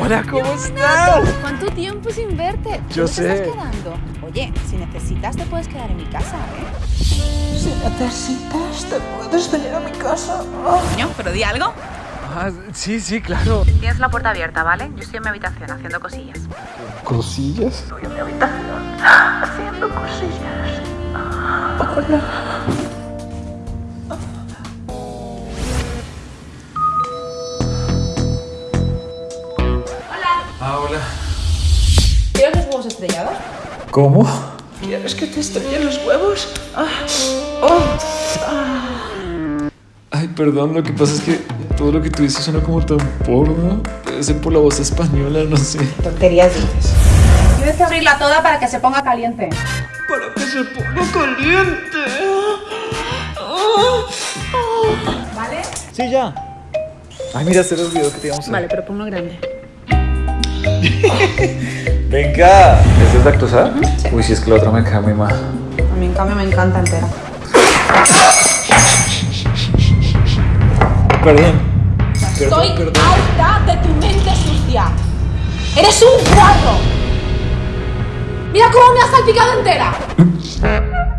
Hola, ¿cómo estás? ¿Cuánto tiempo sin verte? Yo ¿Dónde te sé. estás quedando? Oye, si necesitas te puedes quedar en mi casa, ¿eh? Si necesitas, te puedes venir a mi casa. Coño, pero di algo. Ah, sí, sí, claro. Tienes la puerta abierta, ¿vale? Yo estoy en mi habitación haciendo cosillas. ¿Cosillas? Haciendo cosillas. Hola. Huevos estrellados? ¿Cómo? ¿Quieres que te estrelle los huevos? Ah. Oh. Ay, perdón, lo que pasa es que todo lo que tú dices suena como tan porno. Debe ser por la voz española, no sé. Tonterías dices. Tienes que abrirla toda para que se ponga caliente. Para que se ponga caliente. ¿Vale? Sí, ya. Ay, mira, se me olvidó que te íbamos a Vale, pero ponlo grande. Venga. ¿Esta es lactosa? Uy, si es que la otra me queda muy mal. A mí en cambio me encanta entera. Perdón. Estoy Perdón, harta de tu mente sucia. ¡Eres un cuadro! ¡Mira cómo me has salpicado entera!